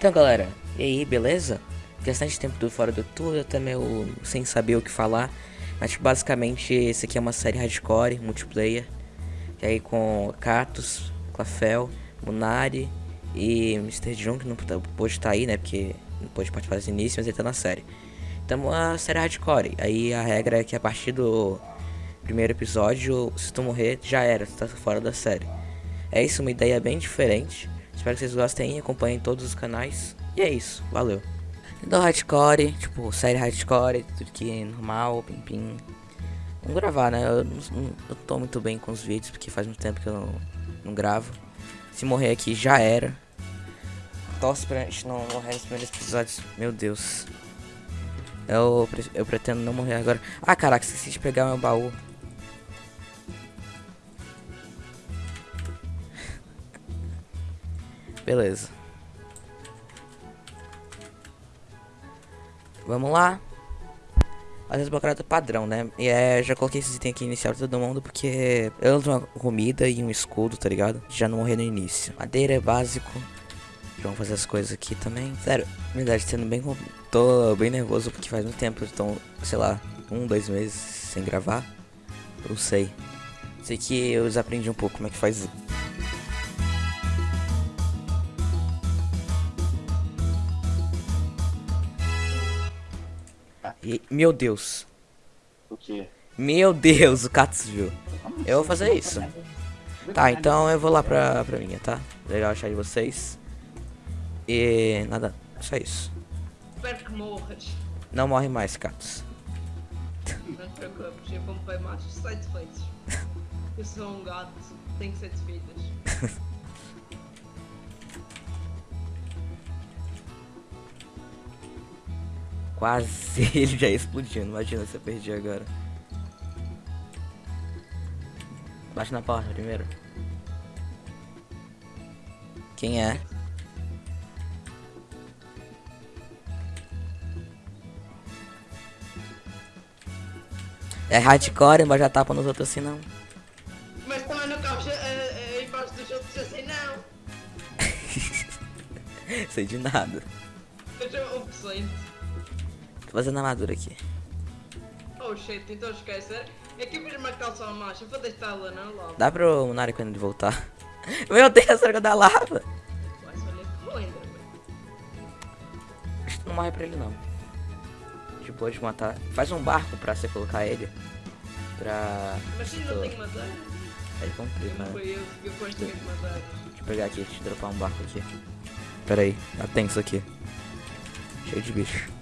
Então galera, e aí, beleza? Bastante tempo do fora do tudo, até meio sem saber o que falar. Mas tipo, basicamente esse aqui é uma série hardcore, multiplayer. E aí com Catus, Clafel, Munari e Mr. John, que não pôde estar aí, né? Porque não pôde participar desse início, mas ele tá na série. Então uma série hardcore. Aí a regra é que a partir do primeiro episódio, se tu morrer, já era, tu tá fora da série. É isso, uma ideia bem diferente. Espero que vocês gostem, acompanhem todos os canais. E é isso, valeu. Então hardcore, tipo, série hardcore, tudo que é normal, pim pim. Vamos gravar, né? Eu não, eu tô muito bem com os vídeos, porque faz muito tempo que eu não, não gravo. Se morrer aqui, já era. Torce pra gente não morrer nos primeiros episódios. Meu Deus. Eu, eu pretendo não morrer agora. Ah, caraca, esqueci de pegar meu baú. Beleza. Vamos lá. Às vezes bloqueado padrão, né? E é, já coloquei esses itens aqui inicial pra todo mundo porque eu uso uma comida e um escudo, tá ligado? Já não morrer no início. Madeira é básico. Vamos fazer as coisas aqui também. Sério, na verdade, sendo bem. Tô bem nervoso porque faz muito tempo. Então, sei lá, um, dois meses sem gravar. Não sei. Sei que eu aprendi um pouco como é que faz E, meu Deus. O que? Meu Deus, o Catus viu. Eu vou fazer isso. Tá, então eu vou lá pra, pra minha, tá? Legal achar de vocês. E nada, só isso. Espero que morras. Não morre mais, Catus. Não te preocupes, eu comprei satisfeitos. Eu sou um gato, tenho sete Quase ele já explodindo. Imagina se eu perdi agora. Bate na porta primeiro. Quem é? É hardcore, mas já tapa nos outros assim não. Mas também não cabes aí embaixo dos outros assim não. Sei de nada. Seja um presente. Tô fazendo armadura aqui. Oh shit, então esquece. É que eu fiz uma calça à marcha, vou deixá-la na lava. Dá pro Munari quando ele voltar. Meu Deus, a da lava. Acho que não morre pra ele não. De boa de matar. Faz um barco pra você colocar ele. Pra. Mas se não tem madeira. É. Eu, eu, eu gosto de madeira. Deixa eu pegar aqui, deixa eu dropar um barco aqui. Pera aí, tem isso aqui. Cheio de bicho.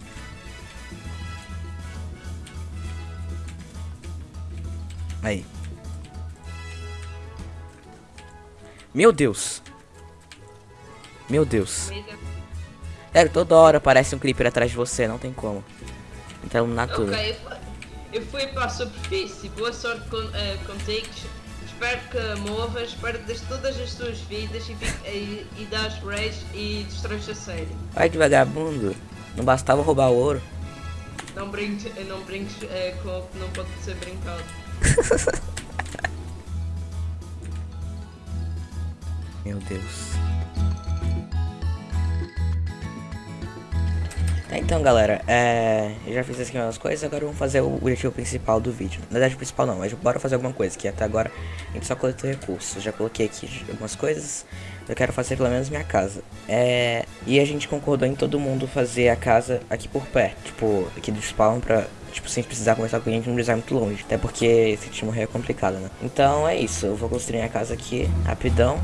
Aí. Meu Deus. Meu Deus. Sério, toda hora aparece um creeper atrás de você, não tem como. Então iluminar tudo. Ok, eu fui para a superfície. Boa sorte com, uh, contigo. Espero que movas, espero que des todas as tuas vidas e, e, e das rage e destróis a série. Vai de vagabundo. Não bastava roubar o ouro. Não brinques, não brinques uh, com não pode ser brincado. Meu Deus. Tá, então galera, é... eu já fiz aqui umas coisas, agora vamos fazer o objetivo principal do vídeo. Na verdade, o principal não, mas bora fazer alguma coisa, que até agora a gente só coletou recursos. Já coloquei aqui algumas coisas, eu quero fazer pelo menos minha casa. É... E a gente concordou em todo mundo fazer a casa aqui por perto, tipo, aqui do spawn pra tipo, sem precisar conversar com a gente, não precisar muito longe. Até porque se te morrer é complicado, né? Então é isso, eu vou construir a casa aqui, rapidão.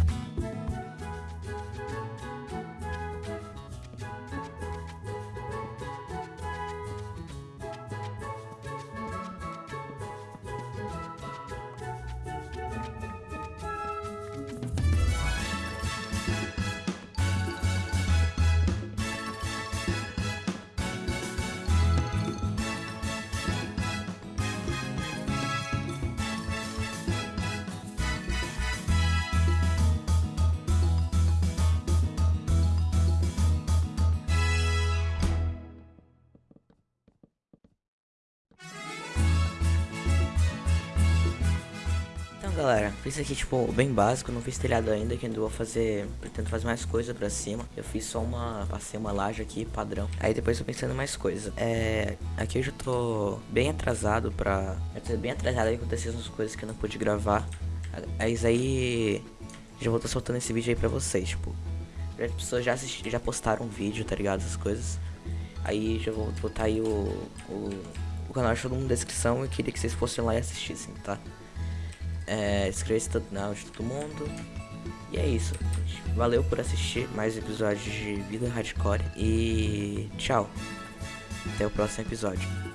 Galera, fiz aqui, tipo, bem básico, não fiz telhado ainda, que ainda vou fazer, pretendo fazer mais coisa pra cima. Eu fiz só uma, passei uma laje aqui, padrão. Aí depois eu pensando em mais coisa. É, aqui eu já tô bem atrasado pra, bem atrasado aí aconteceram as coisas que eu não pude gravar. Mas aí, já vou estar soltando esse vídeo aí pra vocês, tipo. As pessoas já, assisti, já postaram um vídeo, tá ligado? Essas coisas. Aí já vou botar aí o, o, o canal mundo na descrição. Eu queria que vocês fossem lá e assistissem, tá? É, Inscreva-se no canal de todo mundo. E é isso, gente. Valeu por assistir mais episódios de Vida Hardcore. E tchau. Até o próximo episódio.